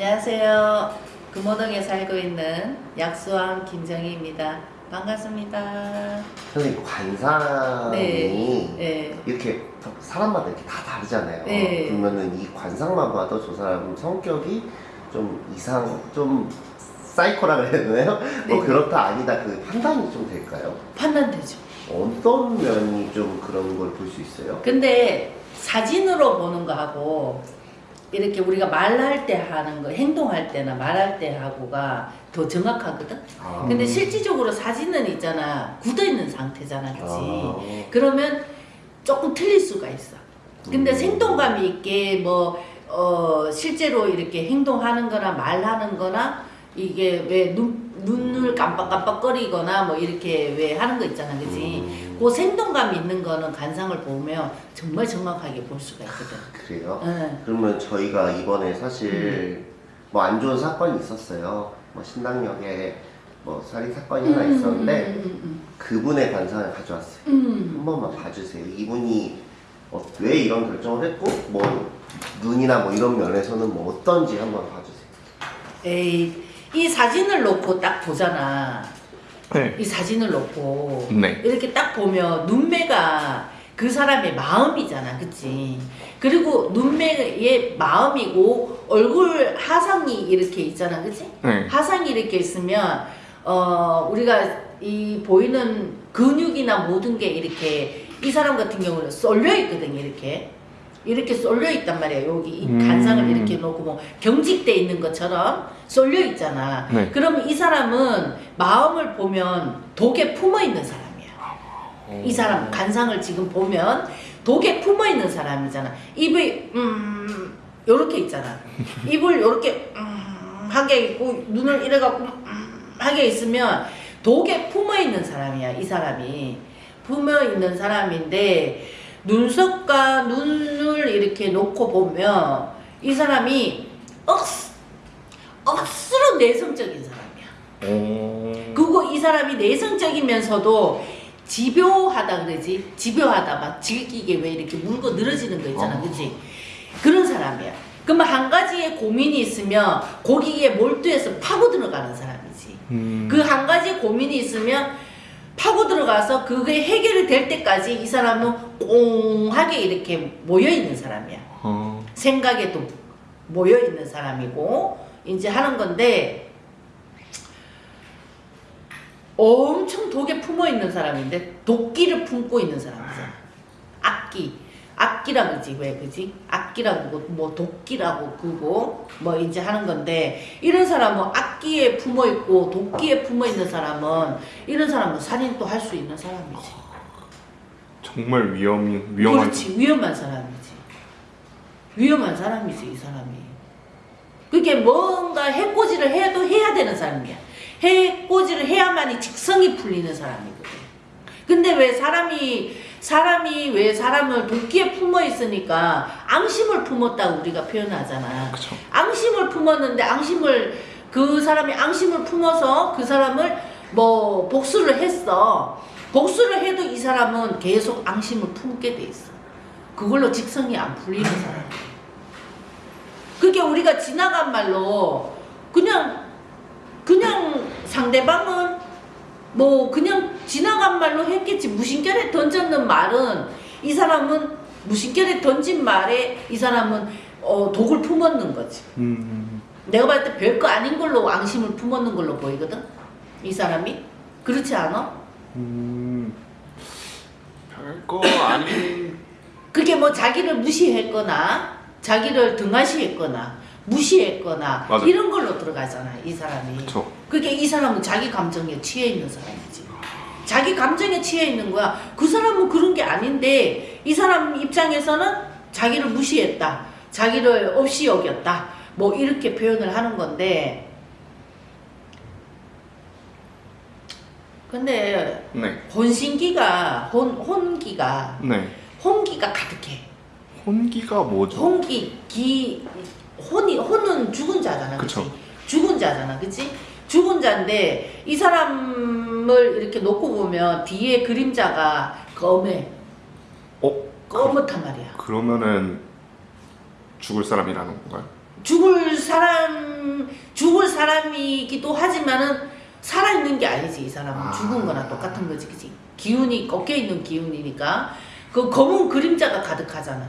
안녕하세요. 금호동에 살고 있는 약수왕 김정희입니다. 반갑습니다. 선생님 관상이 네. 이렇게 사람마다 이렇게 다 다르잖아요. 네. 그러면은 이 관상만 봐도 저 사람 성격이 좀 이상 좀 사이코라 그래야 되나요? 뭐 네. 그렇다 아니다 그 판단이 좀 될까요? 판단되죠. 어떤 면이 좀 그런 걸 볼 수 있어요? 근데 사진으로 보는 거하고 이렇게 우리가 말할 때 하는 거, 행동할 때나 말할 때 하고가 더 정확하거든? 아. 근데 실질적으로 사진은 있잖아. 굳어 있는 상태잖아. 그치? 아. 그러면 조금 틀릴 수가 있어. 근데 음. 생동감이 있게 뭐, 어, 실제로 이렇게 행동하는 거나 말하는 거나 이게 왜 눈, 눈을 깜빡깜빡거리거나 뭐 이렇게 왜 하는 거 있잖아. 그지? 음. 그 생동감 있는 거는 관상을 보면 정말 정확하게 볼 수가 있거든. 그래요? 응. 그러면 저희가 이번에 사실 음. 뭐안 좋은 사건이 있었어요. 뭐 신당역에 뭐 살인 사건이 하나 있었는데 음, 그분의 관상을 가져왔어요. 음, 음. 한 번만 봐주세요. 이분이 어, 왜 이런 결정을 했고 뭐 눈이나 뭐 이런 면에서는 뭐 어떤지 한번 봐주세요. 에이, 이 사진을 놓고 딱 보잖아. 네. 이 사진을 놓고 네. 이렇게 딱 보면 눈매가 그 사람의 마음이잖아, 그치? 그리고 눈매의 마음이고 얼굴 하상이 이렇게 있잖아, 그치? 네. 하상이 이렇게 있으면 어 우리가 이 보이는 근육이나 모든 게 이렇게 이 사람 같은 경우는 쏠려 있거든, 이렇게. 이렇게 쏠려 있단 말이야. 여기 이 음. 간상을 이렇게 놓고 뭐 경직돼 있는 것처럼 쏠려 있잖아. 네. 그러면 이 사람은 마음을 보면 독에 품어 있는 사람이야. 이 사람 간상을 지금 보면 독에 품어 있는 사람이잖아. 입이 음 요렇게 있잖아. 입을 요렇게 음 하게 있고 눈을 이래 갖고 음 하게 있으면 독에 품어 있는 사람이야. 이 사람이 품어 있는 사람인데 눈썹과 눈을 이렇게 놓고 보면 이 사람이 억 억수로 내성적인 사람이야. 오. 그리고 이 사람이 내성적이면서도 집요하다 그러지 집요하다 막 질기게 왜 이렇게 물고 늘어지는 거 있잖아 어. 그지 그런 사람이야 그러면 한 가지의 고민이 있으면 거기에 몰두해서 파고 들어가는 사람이지 음. 그한 가지 고민이 있으면 파고 들어가서 그게 해결이 될 때까지 이 사람은 꽁하게 이렇게 모여 있는 사람이야 어. 생각에도 모여 있는 사람이고 이제 하는 건데 엄청 독에 품어 있는 사람인데 도끼를 품고 있는 사람이잖아. 악기. 악기라 그지 왜 그지? 악기라고 뭐 도끼라고 그거 뭐 이제 하는 건데 이런 사람은 악기에 품어 있고 도끼에 품어 있는 사람은 이런 사람은 살인 또할수 있는 사람이지. 정말 위험이 위험한. 그렇지 위험한 사람이지 위험한 사람이지 이 사람이 그게 뭔가 해코지를 해도 해야 되는 사람이야 해코지를 해야만이 직성이 풀리는 사람이거든 근데 왜 사람이 사람이 왜 사람을 도끼에 품어 있으니까 앙심을 품었다고 우리가 표현하잖아 그쵸. 앙심을 품었는데 앙심을 그 사람이 앙심을 품어서 그 사람을 뭐 복수를 했어. 복수를 해도 이 사람은 계속 앙심을 품게 돼 있어. 그걸로 직성이 안 풀리는 사람. 그게 우리가 지나간 말로 그냥 그냥 상대방은 뭐 그냥 지나간 말로 했겠지 무심결에 던졌는 말은 이 사람은 무심결에 던진 말에 이 사람은 어, 독을 품었는 거지. 음. 내가 봤을 때 별거 아닌 걸로 앙심을 품었는 걸로 보이거든. 이 사람이 그렇지 않아? 음. 별거 아닌. 그게 뭐 자기를 무시했거나 자기를 등하시했거나 무시했거나 맞아. 이런 걸로 들어가잖아 이 사람이. 그쵸. 그게 이 사람은 자기 감정에 취해 있는 사람이지. 자기 감정에 취해 있는 거야. 그 사람은 그런 게 아닌데 이 사람 입장에서는 자기를 무시했다. 자기를 없이 여겼다. 뭐 이렇게 표현을 하는 건데 근데 네. 혼신기가 혼 혼기가 네. 혼기가 가득해. 혼기가 뭐죠? 혼기 기 혼이 혼은 죽은 자잖아. 그치? 그쵸. 죽은 자잖아. 그치? 죽은 자인데 이 사람을 이렇게 놓고 보면 뒤에 그림자가 검해. 어? 검었단 말이야. 그러면은 죽을 사람이라는 건가요? 죽을 사람 죽을 사람이기도 하지만은 살아 있는 게 아니지 이 사람은 아. 죽은 거나 똑같은 거지 그지 기운이 꺾여 있는 기운이니까 그 검은 그림자가 가득하잖아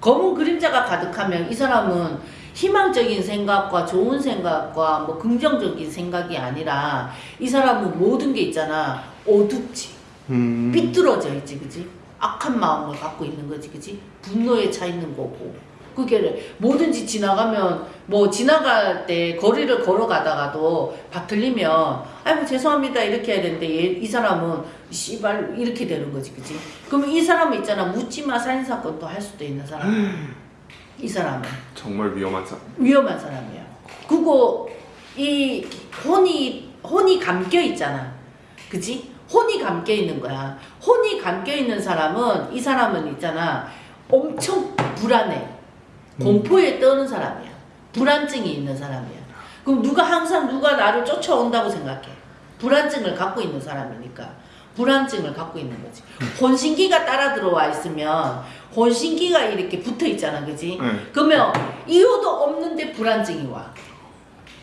검은 그림자가 가득하면 이 사람은 희망적인 생각과 좋은 생각과 뭐 긍정적인 생각이 아니라 이 사람은 모든 게 있잖아. 어둡지. 음. 삐뚤어져 있지 그지 악한 마음을 갖고 있는 거지 그지 분노에 차 있는 거고. 그게 뭐든지 지나가면 뭐 지나갈 때 거리를 걸어가다가도 바틀리면 아이고 죄송합니다. 이렇게 해야 되는데 얘, 이 사람은 씨발 이렇게 되는 거지 그지 그러면 이 사람은 있잖아. 묻지마. 살인사건도 할 수도 있는 사람 이 사람은 정말 위험한 사람. 위험한 사람이야. 그거 이 혼이 혼이 감겨 있잖아. 그지? 혼이 감겨 있는 거야. 혼이 감겨 있는 사람은 이 사람은 있잖아. 엄청 불안해. 공포에 떠는 사람이야. 불안증이 있는 사람이야. 그럼 누가 항상 누가 나를 쫓아온다고 생각해. 불안증을 갖고 있는 사람이니까. 불안증을 갖고 있는 거지. 혼신기가 따라 들어와 있으면 혼신기가 이렇게 붙어 있잖아. 그지? 네. 그러면 이유도 없는데 불안증이 와.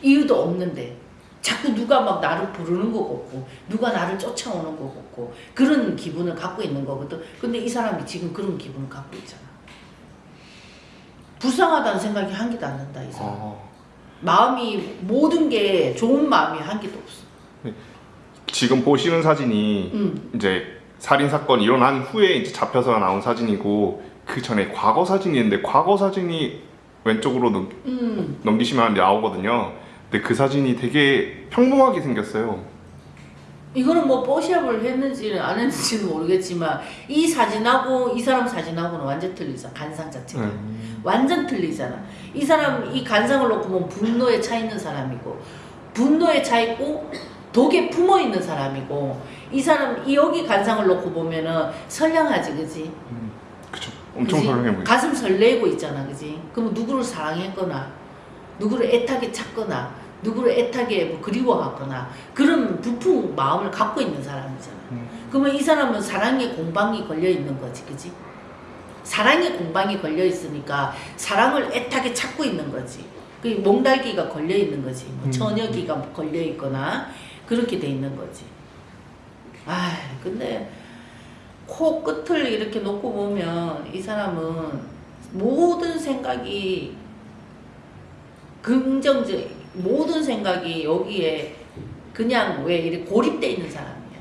이유도 없는데 자꾸 누가 막 나를 부르는 거 같고 누가 나를 쫓아오는 거 같고 그런 기분을 갖고 있는 거거든. 근데 이 사람이 지금 그런 기분을 갖고 있잖아. 불쌍하다는 생각이 한 개도 안 든다 이 사람. 어. 마음이 모든 게 좋은 마음이 한 개도 없어. 지금 보시는 사진이 음. 이제 살인 사건 일어난 후에 이제 잡혀서 나온 사진이고 그 전에 과거 사진이 있는데 과거 사진이 왼쪽으로 넘, 음. 넘기시면 나오거든요. 근데 그 사진이 되게 평범하게 생겼어요. 이거는 뭐 뽀샵을 했는지는 안 했는지는 모르겠지만 이 사진하고 이 사람 사진하고는 완전 틀리잖아 간상 자체가. 음. 완전 틀리잖아. 이 사람 이 간상을 놓고 보면 분노에 차 있는 사람이고 분노에 차 있고 독에 품어 있는 사람이고 이 사람 이 여기 간상을 놓고 보면은 선량하지 그지? 그쵸. 엄청 그지? 선량해 보여요. 가슴 설레고 있잖아 그지? 그럼 누구를 사랑했거나 누구를 애타게 찾거나 누구를 애타게 뭐 그리워하거나 그런 부푼 마음을 갖고 있는 사람이잖아. 음. 그러면 이 사람은 사랑의 공방이 걸려 있는 거지, 그지? 사랑의 공방이 걸려 있으니까 사랑을 애타게 찾고 있는 거지. 그 몽달기가 걸려 있는 거지. 뭐 음. 처녀기가 걸려 있거나 그렇게 돼 있는 거지. 아, 근데 코 끝을 이렇게 놓고 보면 이 사람은 모든 생각이 긍정적 모든 생각이 여기에 그냥 왜 이렇게 고립돼 있는 사람이야.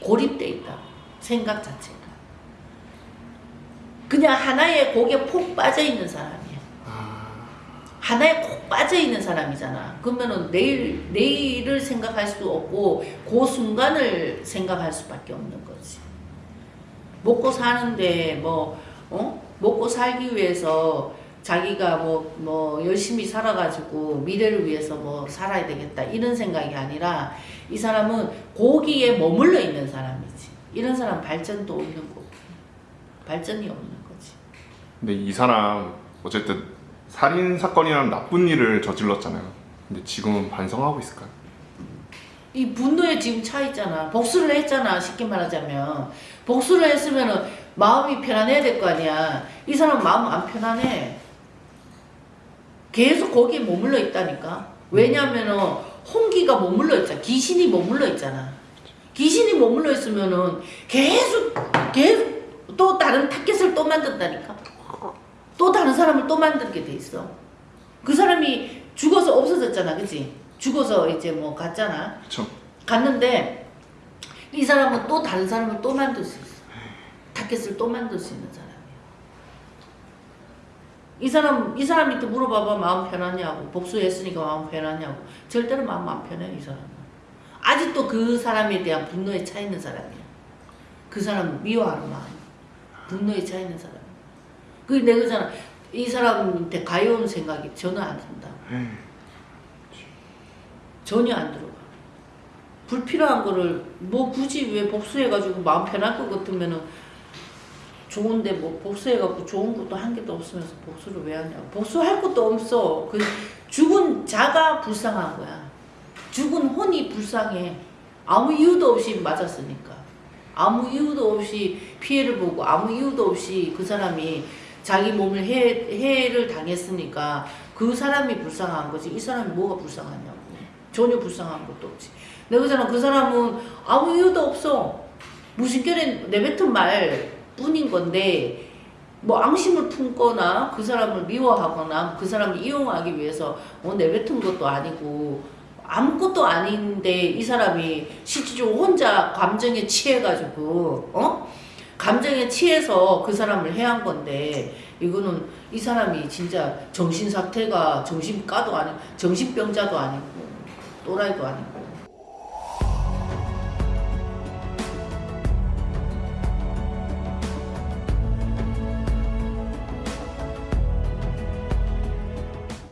고립돼 있다. 생각 자체가. 그냥 하나의 곡에 폭 빠져 있는 사람이야. 하나에 콕 빠져 있는 사람이잖아. 그러면은 내일 내일을 생각할 수 없고 그 순간을 생각할 수밖에 없는 거지. 먹고 사는데 뭐 어? 먹고 살기 위해서 자기가 뭐, 뭐, 열심히 살아가지고 미래를 위해서 뭐 살아야 되겠다. 이런 생각이 아니라 이 사람은 거기에 머물러 있는 사람이지. 이런 사람 발전도 없는 거고. 발전이 없는 거지. 근데 이 사람 어쨌든 살인 사건이라는 나쁜 일을 저질렀잖아요. 근데 지금은 반성하고 있을까요? 이 분노에 지금 차 있잖아. 복수를 했잖아. 쉽게 말하자면. 복수를 했으면 은 마음이 편안해야 될 거 아니야. 이 사람 마음 안 편안해. 계속 거기에 머물러 있다니까. 왜냐면은 홍기가 머물러 있잖아. 귀신이 머물러 있잖아. 귀신이 머물러 있으면 은 계속 계속 또 다른 타겟을 또 만든다니까. 또 다른 사람을 또 만들게 돼 있어. 그 사람이 죽어서 없어졌잖아. 그치? 죽어서 이제 뭐 갔잖아. 그쵸. 갔는데 이 사람은 또 다른 사람을 또 만들 수 있어. 타겟을 또 만들 수 있는 사람이야. 이 사람 이 사람한테 물어봐봐 마음 편하냐고 복수했으니까 마음 편하냐고 절대로 마음 안 편해 이 사람은 아직도 그 사람에 대한 분노에 차 있는 사람이야. 그 사람 미워하는 마음, 분노에 차 있는 사람. 그 내가 그잖아 이 사람한테 가여운 생각이 전혀 안 든다. 전혀 안 들어가. 불필요한 거를 뭐 굳이 왜 복수해가지고 마음 편할 것 같으면은 좋은데 뭐 복수해갖고 좋은 것도 한 개도 없으면서 복수를 왜 하냐. 복수할 것도 없어. 그 죽은 자가 불쌍한 거야. 죽은 혼이 불쌍해. 아무 이유도 없이 맞았으니까. 아무 이유도 없이 피해를 보고 아무 이유도 없이 그 사람이 자기 몸을 해, 해를 당했으니까 그 사람이 불쌍한 거지. 이 사람이 뭐가 불쌍하냐고. 전혀 불쌍한 것도 없지. 내가 그잖아. 그 사람은 아무 이유도 없어. 무심결에 내뱉은 말 뿐인 건데 뭐 앙심을 품거나 그 사람을 미워하거나 그 사람을 이용하기 위해서 뭐 내뱉은 것도 아니고 아무것도 아닌데 이 사람이 실질적으로 혼자 감정에 취해가지고 어 감정에 취해서 그 사람을 해한 건데 이거는 이 사람이 진짜 정신 상태가 정신과도 아니고 정신병자도 아니고 또라이도 아니고